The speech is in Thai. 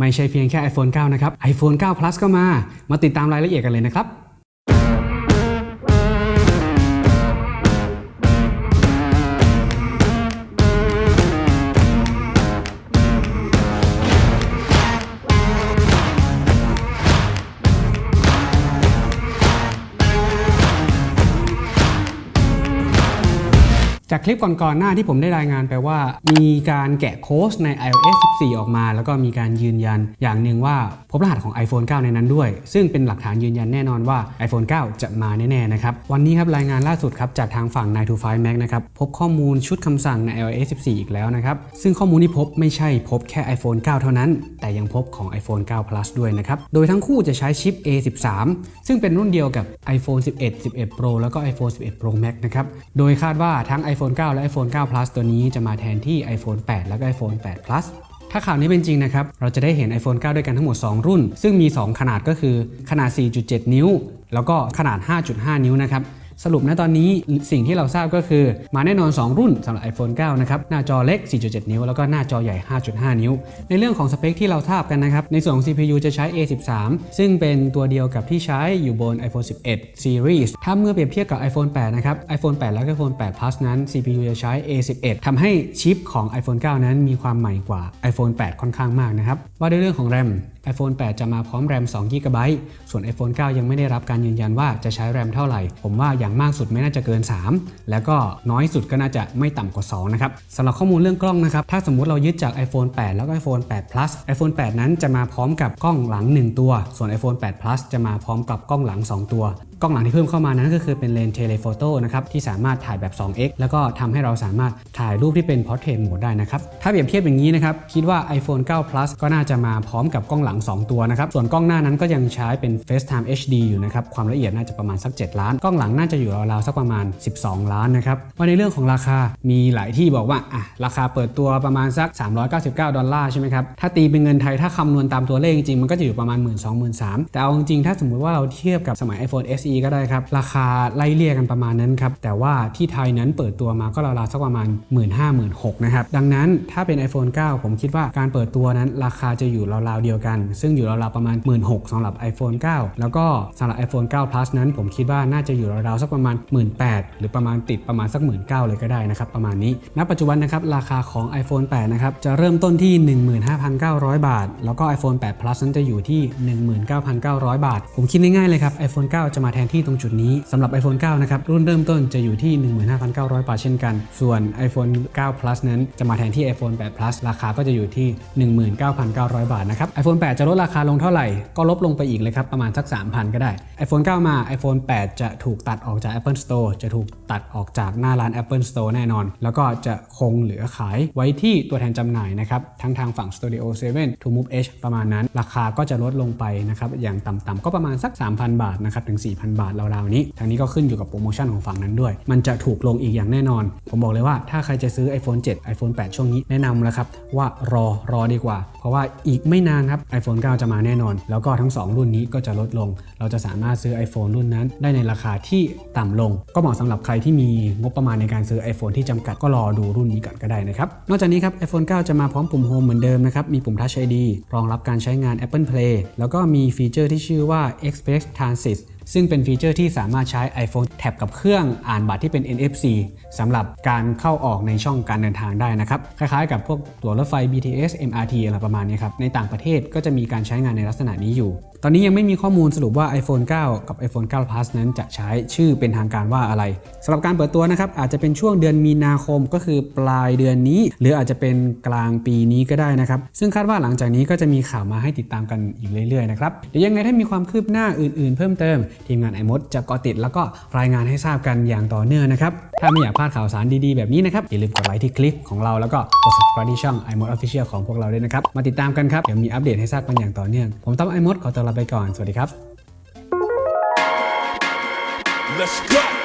ไม่ใช่เพียงแค่ iPhone 9 นะครับ iPhone 9 Plus ก็มา มาติดตามรายละเอียดกันเลยนะครับ จากคลิปก่อนๆหน้าที่ผมได้รายงานไปว่า มีการแกะโค้ดใน iOS 14 ออกมา แล้วก็มีการยืนยันอย่างหนึ่งว่าพบรหัสของ iPhone 9 ในนั้นด้วย ซึ่งเป็นหลักฐานยืนยันแน่นอนว่า iPhone 9 จะมาแน่ๆนะครับ วันนี้ครับรายงานล่าสุดครับจากทางฝั่ง9 to 5 Mac นะครับ พบข้อมูลชุดคำสั่งใน iOS 14 อีกแล้วนะครับ ซึ่งข้อมูลที่พบไม่ใช่พบแค่ iPhone 9 เท่านั้น แต่ยังพบของ iPhone 9 Plus ด้วยนะครับ โดยทั้งคู่จะใช้ชิป A13 ซึ่งเป็นรุ่นเดียวกับ iPhone 11 11 Pro แล้วก็ iPhone 11 Pro Max นะครับ โดยคาดว่าทั้ง iPhone 9 และ iPhone 9 Plus ตัวนี้จะมาแทนที่ iPhone 8 และก็ iPhone 8 Plus ถ้าข่าวนี้เป็นจริงนะครับ เราจะได้เห็น iPhone 9 ด้วยกันทั้งหมด 2 รุ่น ซึ่งมี 2 ขนาดก็คือขนาด 4.7 นิ้ว แล้วก็ขนาด 5.5 นิ้วนะครับ สรุปนะตอนนี้สิ่งที่เราทราบก็คือมาแน่นอน 2 รุ่นสำหรับ iPhone 9 นะครับ หน้าจอเล็ก 4.7 นิ้ว แล้วก็หน้าจอใหญ่ 5.5 นิ้ว ในเรื่องของสเปคที่เราทราบกันนะครับ ในส่วนของ CPU จะใช้ A13 ซึ่งเป็นตัวเดียวกับที่ใช้อยู่บน iPhone 11 Series ถ้าเมื่อเปรียบเทียบกับ iPhone 8 นะครับ iPhone 8 และ iPhone 8 Plus นั้น CPU จะใช้ A11 ทำให้ชิปของ iPhone 9 นั้นมีความใหม่กว่า iPhone 8 ค่อนข้างมากนะครับว่าด้วยเรื่องของ RAM iPhone 8 จะมาพร้อมแรม2 g b ส่วน iPhone 9 ยังไม่ได้รับการยืนยันว่าจะใช้แรมเท่าไหร่ ผมว่าอย่างมากสุดไม่น่าจะเกิน 3 แล้วก็น้อยสุดก็น่าจะไม่ต่ำกว่า 2 นะครับสำหรับข้อมูลเรื่องกล้องนะครับ ถ้าสมมุติเรายึดจาก iPhone 8 แล้วก็ iPhone 8 Plus iPhone 8 นั้นจะมาพร้อมกับกล้องหลัง 1 ตัว ส่วน iPhone 8 Plus จะมาพร้อมกับกล้องหลัง 2 ตัว กล้องหลังที่เพิ่มเข้ามานั้นก็คือเป็นเลนส์ telephoto นะครับที่สามารถถ่ายแบบ 2x แล้วก็ทำให้เราสามารถถ่ายรูปที่เป็น Portrait Mode ได้นะครับถ้าเปรียบเทียบอย่างนี้นะครับคิดว่า iPhone 9 Plus ก็น่าจะมาพร้อมกับกล้องหลัง 2 ตัวนะครับส่วนกล้องหน้านั้นก็ยังใช้เป็น FaceTime HD อยู่นะครับความละเอียดน่าจะประมาณสัก 7 ล้าน กล้องหลังน่าจะอยู่ราวๆสักประมาณ 12 ล้านนะครับว่าในเรื่องของราคามีหลายที่บอกว่าอะราคาเปิดตัวประมาณสัก 399 ดอลลาร์ใช่ไหมครับถ้าตีเป็นเงินไทยถ้าคำนวณตามตัวเลขจริงมันก็จะอยู่ประมาณ 1 2 0 0 0 3แต่เอาจริงถ้าสมมุติว่าเราเทียบกับสมัย iPhone SE ก็ได้ครับ ราคาไล่เลี่ยกันประมาณนั้นครับ แต่ว่าที่ไทยนั้นเปิดตัวมาก็ราวๆสักประมาณ 1 5 0 0 0 1 6นะครับ ดังนั้นถ้าเป็น iPhone 9 ผมคิดว่าการเปิดตัวนั้นราคาจะอยู่ราวๆเดียวกัน ซึ่งอยู่ราวๆประมาณ 1 6 0 0 0สำหรับ iPhone 9 แล้วก็สำหรับ iPhone 9 Plus นั้นผมคิดว่าน่าจะอยู่ราวๆสักประมาณ 1 8 0 0 0หรือประมาณติดประมาณสัก 1 9 0 0 0เลยก็ได้นะครับประมาณนี้ณปัจจุบันนะครับราคาของ iPhone 8นะครับจะเริ่มต้นที่ 15,900 บาท แล้วก็ iPhone 8 Plus นั้นจะอยู่ที่ 19,900 บาท ผมคิดง่ายๆเลยครับ iPhone 9 จะมาแทนที่ตรงจุดนี้สำหรับ iPhone 9 นะครับ รุ่นเริ่มต้นจะอยู่ที่ 15,900 บาทเช่นกัน ส่วน iPhone 9 Plus นั้นจะมาแทนที่ iPhone 8 Plus ราคาก็จะอยู่ที่ 19,900 บาทนะครับ iPhone 8 จะลดราคาลงเท่าไหร่ ก็ลบลงไปอีกเลยครับ ประมาณสัก 3,000 ก็ได้ iPhone 9 มา iPhone 8 จะถูกตัดออกจาก Apple Store จะถูกตัดออกจากหน้าร้าน Apple Store แน่นอน แล้วก็จะคงเหลือขายไว้ที่ตัวแทนจำหน่ายนะครับทั้งทางฝั่ง Studio 7 To Move Edge ประมาณนั้น ราคาก็จะลดลงไปนะครับอย่างต่ำๆก็ประมาณสัก 3,000 บาทนะครับถึง 4,000บาทราวๆนี้ทางนี้ก็ขึ้นอยู่กับโปรโมชั่นของฝั่งนั้นด้วย มันจะถูกลงอีกอย่างแน่นอน ผมบอกเลยว่าถ้าใครจะซื้อ iPhone 7 iPhone 8 ช่วงนี้แนะนำแล้วครับว่ารอรอดีกว่า เพราะว่าอีกไม่นานครับ iPhone 9 จะมาแน่นอน แล้วก็ทั้ง 2 รุ่นนี้ก็จะลดลง เราจะสามารถซื้อ iPhone รุ่นนั้น ได้ในราคาที่ต่ำลง ก็เหมาะสำหรับใครที่มีงบประมาณในการซื้อ iPhone ที่จำกัดก็รอดูรุ่นนี้ก่อนก็ได้นะครับนอกจากนี้ครับ iPhone 9 จะมาพร้อมปุ่ม Home เหมือนเดิมนะครับมีปุ่ม Touch ID รองรับการใช้งาน Apple Pay แล้วก็มีฟีเจอร์ที่ชื่อว่า Express Transit ซึ่งเป็นฟีเจอร์ที่สามารถใช้ iPhone tap กับเครื่องอ่านบัตรที่เป็น NFC สำหรับการเข้าออกในช่องการเดินทางได้นะครับ คล้ายๆกับพวกตั๋วรถไฟ BTS MRT อะไรประมาณนี้ครับ ในต่างประเทศก็จะมีการใช้งานในลักษณะนี้อยู่ ตอนนี้ยังไม่มีข้อมูลสรุปว่า iPhone 9 กับ iPhone 9 Plus นั้นจะใช้ชื่อเป็นทางการว่าอะไรสำหรับการเปิดตัวนะครับอาจจะเป็นช่วงเดือนมีนาคมก็คือปลายเดือนนี้ หรืออาจจะเป็นกลางปีนี้ก็ได้นะครับซึ่งคาดว่าหลังจากนี้ก็จะมีข่าวมาให้ติดตามกันอีกเรื่อยๆนะครับเดี๋ยวยังไงถ้ามีความคืบหน้าอื่น ๆ เพิ่มเติมทีมงานไอมดจะเกาะติดแล้วก็รายงานให้ทราบกันอย่างต่อเนื่องนะครับ ถ้าไม่อยากพลาดข่าวสารดีๆ แบบนี้นะครับ อย่าลืมกดไลค์ที่คลิปของเราแล้วก็กด subscribe ที่ช่อง iMod Official ของพวกเราด้วยนะครับ มาติดตามกันครับ เดี๋ยวมีอัปเดตให้ทราบกันอย่างต่อเนื่อง ผมต้อมไอมดขอตัวลาไปก่อน สวัสดีครับ Let's go.